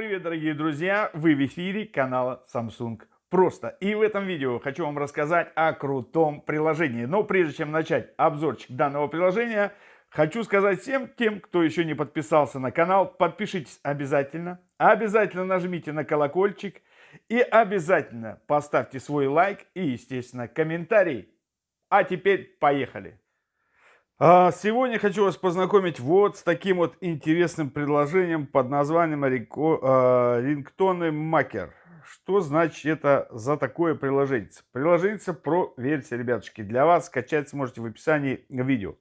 дорогие друзья! Вы в эфире канала Samsung Просто. И в этом видео хочу вам рассказать о крутом приложении. Но прежде чем начать обзорчик данного приложения, хочу сказать всем тем, кто еще не подписался на канал, подпишитесь обязательно. Обязательно нажмите на колокольчик и обязательно поставьте свой лайк и, естественно, комментарий. А теперь поехали! А, сегодня хочу вас познакомить вот с таким вот интересным предложением под названием а, рингтоны Макер. Что значит это за такое приложение? Приложение про версия, ребятушки. Для вас скачать сможете в описании видео.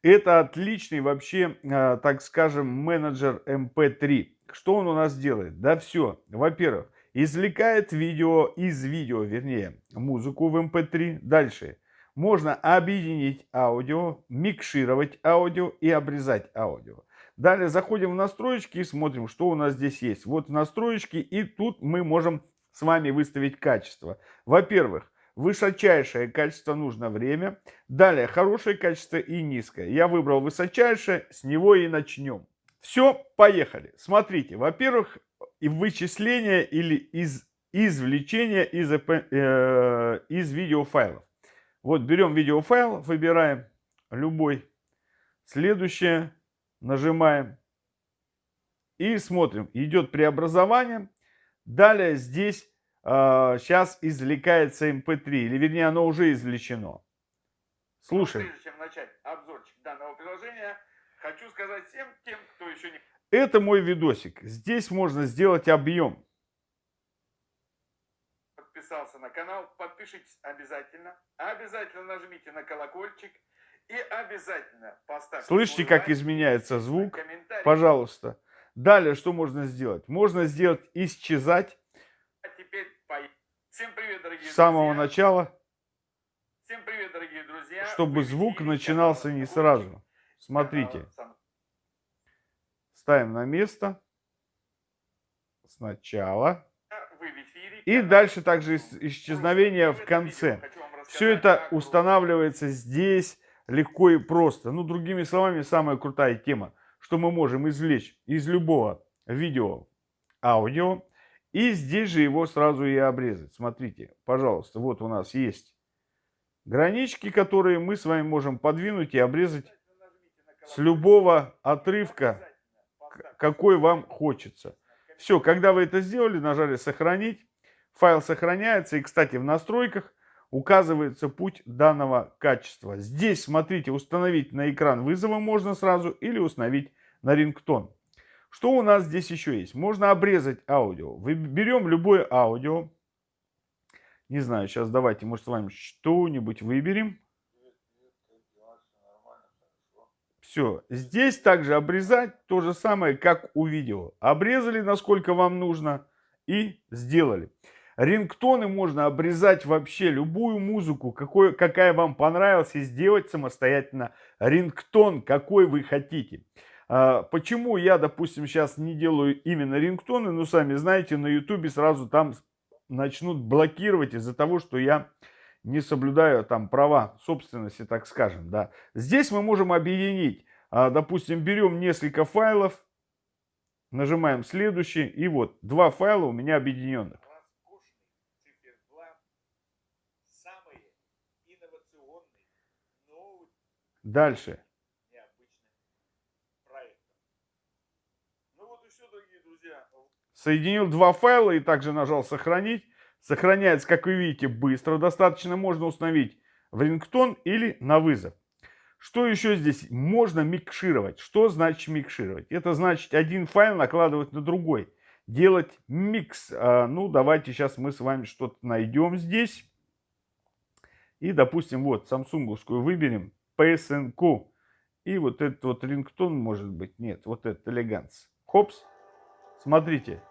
Это отличный вообще, а, так скажем, менеджер MP3. Что он у нас делает? Да все. Во-первых, извлекает видео из видео, вернее, музыку в MP3. Дальше можно объединить аудио, микшировать аудио и обрезать аудио. Далее заходим в настройки и смотрим, что у нас здесь есть. Вот настройки и тут мы можем с вами выставить качество. Во-первых, высочайшее качество нужно время. Далее хорошее качество и низкое. Я выбрал высочайшее, с него и начнем. Все, поехали. Смотрите, во-первых, вычисление или из, извлечение из, э, из видеофайлов. Вот берем видеофайл, выбираем любой. Следующее нажимаем. И смотрим. Идет преобразование. Далее здесь э, сейчас извлекается MP3. Эм или вернее оно уже извлечено. Слушай. Прежде чем начать обзорчик данного приложения, хочу сказать всем тем, кто еще не... Это мой видосик. Здесь можно сделать объем подписался на канал, подпишитесь обязательно. Обязательно нажмите на колокольчик. И обязательно поставьте... Слышите, как лайк, изменяется звук? Пожалуйста. Далее, что можно сделать? Можно сделать исчезать. А теперь Всем привет, дорогие С самого друзья. начала. Всем привет, дорогие друзья. Чтобы звук начинался не сразу. Смотрите. Ставим на место. Сначала. И дальше также исчезновение в конце. Все это устанавливается здесь легко и просто. Ну, другими словами, самая крутая тема, что мы можем извлечь из любого видео аудио, и здесь же его сразу и обрезать. Смотрите, пожалуйста, вот у нас есть гранички, которые мы с вами можем подвинуть и обрезать с любого отрывка, какой вам хочется. Все, когда вы это сделали, нажали «Сохранить», Файл сохраняется. И, кстати, в настройках указывается путь данного качества. Здесь, смотрите, установить на экран вызова можно сразу или установить на рингтон. Что у нас здесь еще есть? Можно обрезать аудио. Берем любое аудио. Не знаю, сейчас давайте, может, с вами что-нибудь выберем. Все. Здесь также обрезать то же самое, как у видео. Обрезали, насколько вам нужно, и сделали. Рингтоны можно обрезать вообще любую музыку, какой, какая вам понравилась, и сделать самостоятельно рингтон, какой вы хотите. А, почему я, допустим, сейчас не делаю именно рингтоны? Ну, сами знаете, на ютубе сразу там начнут блокировать из-за того, что я не соблюдаю там права собственности, так скажем. Да. Здесь мы можем объединить. А, допустим, берем несколько файлов, нажимаем следующий, и вот два файла у меня объединенных. Дальше. Ну Соединил два файла и также нажал сохранить. Сохраняется, как вы видите, быстро. Достаточно можно установить в рингтон или на вызов. Что еще здесь? Можно микшировать. Что значит микшировать? Это значит один файл накладывать на другой. Делать микс. А, ну, давайте сейчас мы с вами что-то найдем здесь. И, допустим, вот самсунговскую выберем. PSNQ. И вот этот вот рингтон может быть. Нет, вот этот элеганс. Хопс. Смотрите.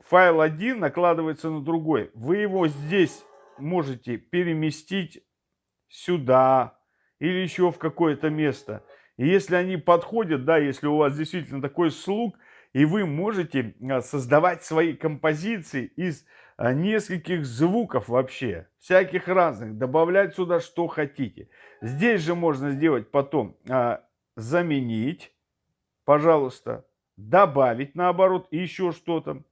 Файл один накладывается на другой. Вы его здесь можете переместить сюда или еще в какое-то место. И если они подходят, да, если у вас действительно такой слуг, и вы можете а, создавать свои композиции из нескольких звуков вообще, всяких разных, добавлять сюда что хотите. Здесь же можно сделать потом, а, заменить, пожалуйста, добавить наоборот еще что-то.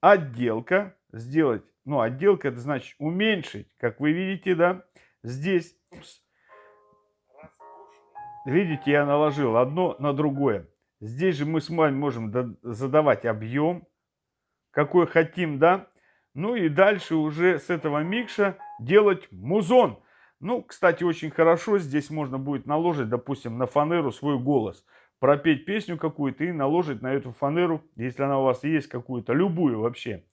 Отделка, сделать, ну отделка это значит уменьшить, как вы видите, да, здесь. Видите, я наложил одно на другое. Здесь же мы с вами можем задавать объем, какой хотим, да. Ну и дальше уже с этого микша делать музон. Ну, кстати, очень хорошо здесь можно будет наложить, допустим, на фанеру свой голос. Пропеть песню какую-то и наложить на эту фанеру, если она у вас есть какую-то, любую вообще,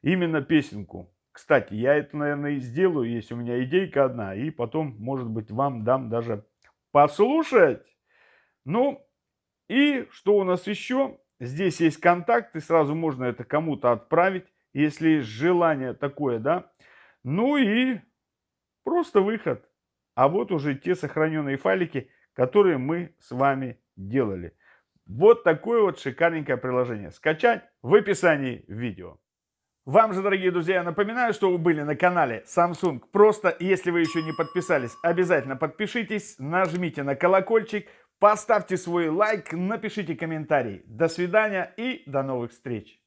именно песенку. Кстати, я это, наверное, и сделаю, есть у меня идейка одна, и потом, может быть, вам дам даже послушать. Ну, и что у нас еще? Здесь есть контакты, сразу можно это кому-то отправить, если есть желание такое, да. Ну и просто выход. А вот уже те сохраненные файлики, которые мы с вами делали. Вот такое вот шикарненькое приложение. Скачать в описании видео. Вам же, дорогие друзья, напоминаю, что вы были на канале Samsung. Просто, если вы еще не подписались, обязательно подпишитесь, нажмите на колокольчик, поставьте свой лайк, напишите комментарий. До свидания и до новых встреч!